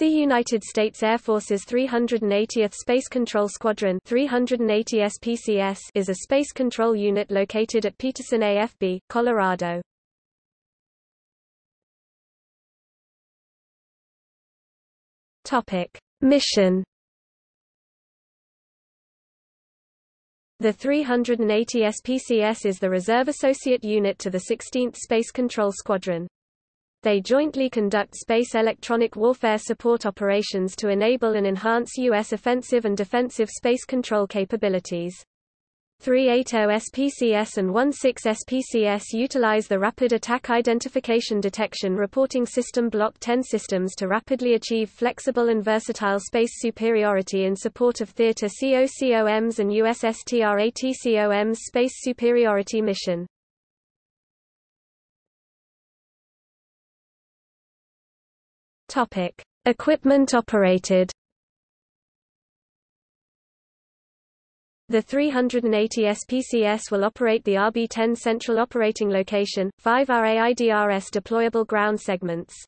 The United States Air Force's 380th Space Control Squadron 380 SPCS is a space control unit located at Peterson AFB, Colorado. Topic: Mission The 380 SPCS is the reserve associate unit to the 16th Space Control Squadron. They jointly conduct space electronic warfare support operations to enable and enhance U.S. offensive and defensive space control capabilities. 380 SPCS and 16 SPCS utilize the Rapid Attack Identification Detection Reporting System Block 10 systems to rapidly achieve flexible and versatile space superiority in support of Theater COCOM's and USSTRATCOM's space superiority mission. Topic: Equipment operated. The 380 SPCS will operate the RB-10 Central Operating Location, 5 RAIDRS deployable ground segments.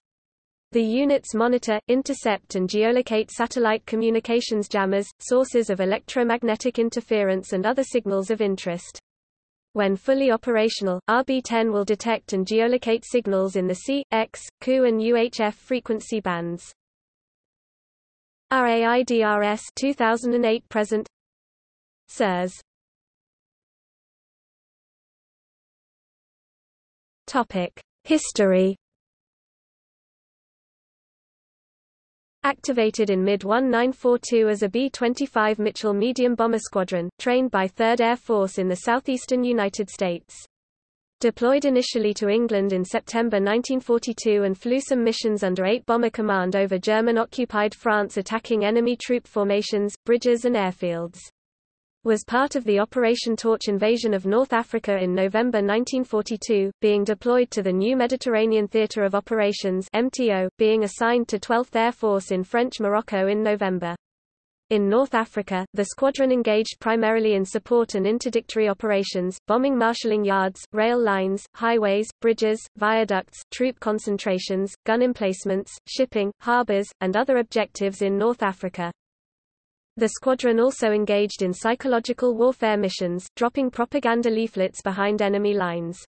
The units monitor, intercept and geolocate satellite communications jammers, sources of electromagnetic interference and other signals of interest. When fully operational, RB-10 will detect and geolocate signals in the C, X, Ku and UHF frequency bands. RAIDRS 2008 present. SIRS Topic: History Activated in mid-1942 as a B-25 Mitchell medium bomber squadron, trained by 3rd Air Force in the southeastern United States. Deployed initially to England in September 1942 and flew some missions under 8 Bomber Command over German-occupied France attacking enemy troop formations, bridges and airfields was part of the Operation Torch invasion of North Africa in November 1942, being deployed to the new Mediterranean Theatre of Operations MTO, being assigned to 12th Air Force in French Morocco in November. In North Africa, the squadron engaged primarily in support and interdictory operations, bombing marshalling yards, rail lines, highways, bridges, viaducts, troop concentrations, gun emplacements, shipping, harbors, and other objectives in North Africa. The squadron also engaged in psychological warfare missions, dropping propaganda leaflets behind enemy lines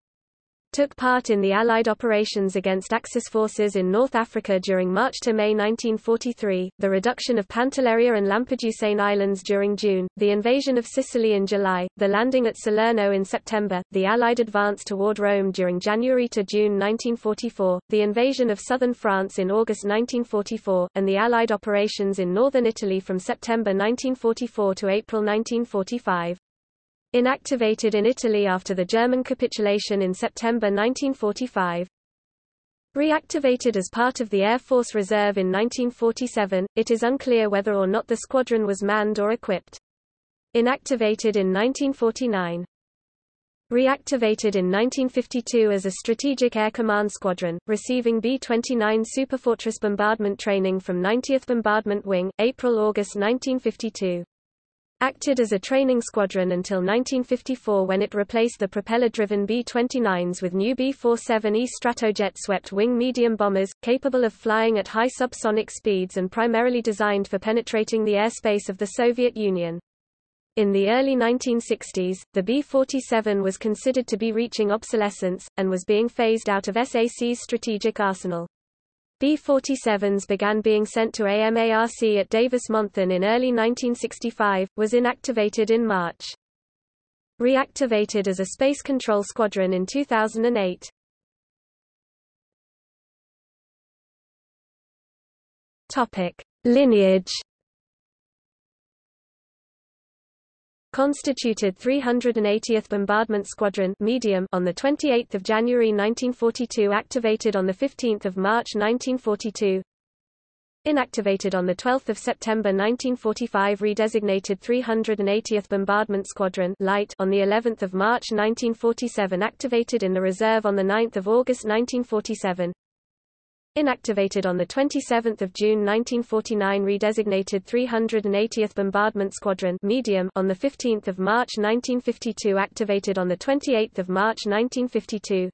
took part in the Allied operations against Axis forces in North Africa during March to May 1943, the reduction of Pantelleria and Lampedusane Islands during June, the invasion of Sicily in July, the landing at Salerno in September, the Allied advance toward Rome during January to June 1944, the invasion of southern France in August 1944, and the Allied operations in northern Italy from September 1944 to April 1945. Inactivated in Italy after the German capitulation in September 1945. Reactivated as part of the Air Force Reserve in 1947, it is unclear whether or not the squadron was manned or equipped. Inactivated in 1949. Reactivated in 1952 as a Strategic Air Command Squadron, receiving B-29 Superfortress bombardment training from 90th Bombardment Wing, April-August 1952 acted as a training squadron until 1954 when it replaced the propeller-driven B-29s with new B-47E Stratojet swept-wing medium bombers, capable of flying at high subsonic speeds and primarily designed for penetrating the airspace of the Soviet Union. In the early 1960s, the B-47 was considered to be reaching obsolescence, and was being phased out of SAC's strategic arsenal. B-47s began being sent to AMARC at Davis-Monthan in early 1965, was inactivated in March. Reactivated as a Space Control Squadron in 2008. Topic. Lineage constituted 380th Bombardment Squadron medium on 28 January 1942 activated on 15 March 1942 Inactivated on 12 September 1945 redesignated 380th Bombardment Squadron light on the 11th of March 1947 activated in the reserve on 9 August 1947 Inactivated on 27 June 1949 redesignated 380th Bombardment Squadron medium on 15 March 1952 activated on 28 March 1952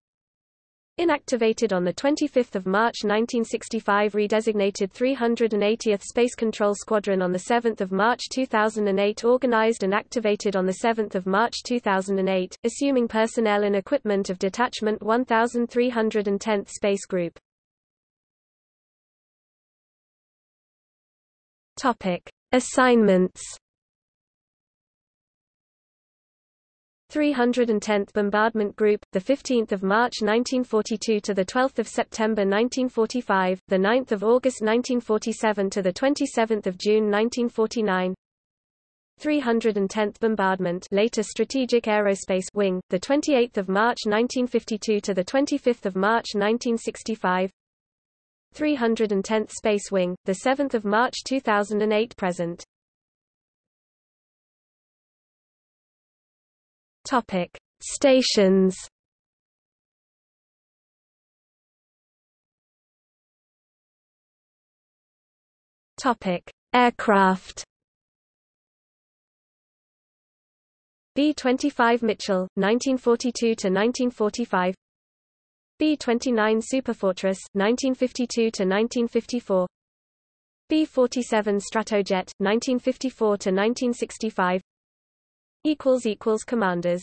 Inactivated on 25 March 1965 redesignated 380th Space Control Squadron on 7 March 2008 organized and activated on 7 March 2008, assuming personnel and equipment of Detachment 1310th Space Group. Assignments 310th Bombardment Group, the 15th of March 1942 to the 12th of September 1945, the 9th of August 1947 to the 27th of June 1949. 310th Bombardment, later Strategic Aerospace Wing, the 28th of March 1952 to the 25th of March 1965. 310th Space Wing, the 7th of March 2008 present. Topic: Stations. Topic: Aircraft. B-25 Mitchell, 1942 to 1945. B-29 Superfortress, 1952 to 1954. B-47 Stratojet, 1954 to 1965 equals equals commanders